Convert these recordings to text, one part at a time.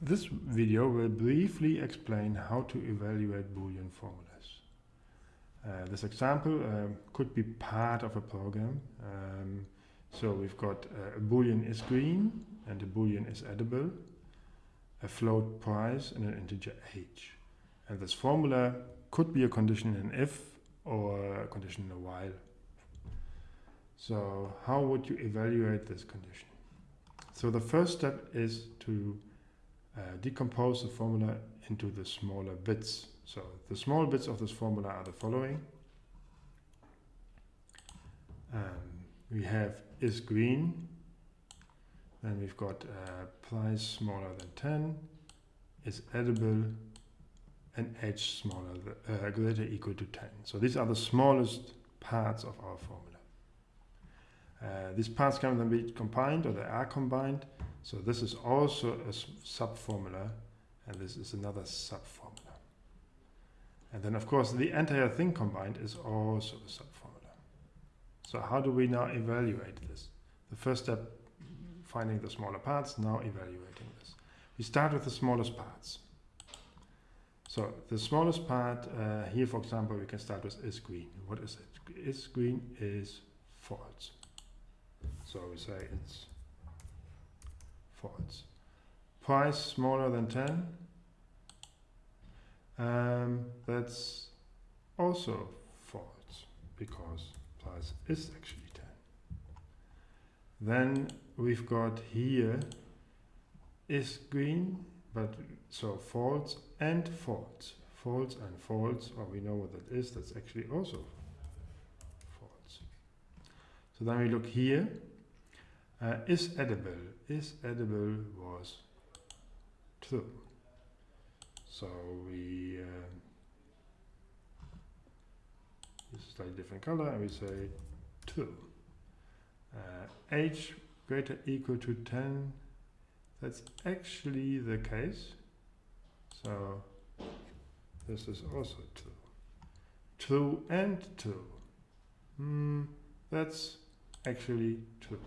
This video will briefly explain how to evaluate Boolean formulas. Uh, this example uh, could be part of a program. Um, so we've got uh, a Boolean is green and a Boolean is edible, a float price and an integer age. And this formula could be a condition in an if or a condition in a while. So how would you evaluate this condition? So the first step is to uh, decompose the formula into the smaller bits. So the small bits of this formula are the following. Um, we have is green, then we've got uh, price smaller than 10, is edible, and age smaller, uh, greater equal to 10. So these are the smallest parts of our formula. Uh, these parts can then be combined, or they are combined, so this is also a sub-formula, and this is another sub-formula. And then, of course, the entire thing combined is also a sub-formula. So how do we now evaluate this? The first step, finding the smaller parts, now evaluating this. We start with the smallest parts. So the smallest part, uh, here for example, we can start with is green. What is it? Is green is false. So we say it's false. Price smaller than 10, um, that's also false because price is actually 10. Then we've got here is green, but so false and false. False and false, or we know what that is, that's actually also false. So then we look here, uh, is edible. Is edible was true. So we uh, use a slightly different color and we say true. Uh, age greater equal to 10. That's actually the case. So this is also true. True and true. Hmm, that's actually true.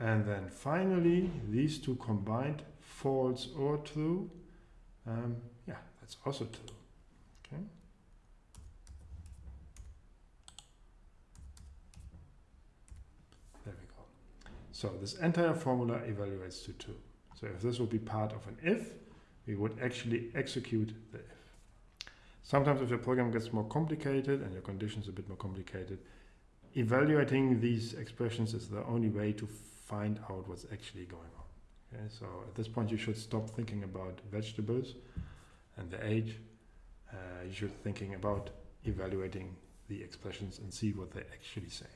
And then finally, these two combined, false or true. Um, yeah, that's also true. Okay. There we go. So this entire formula evaluates to true. So if this would be part of an if, we would actually execute the if. Sometimes if your program gets more complicated and your conditions a bit more complicated, evaluating these expressions is the only way to find out what's actually going on. Okay, so at this point you should stop thinking about vegetables and the age. Uh, you should thinking about evaluating the expressions and see what they actually say.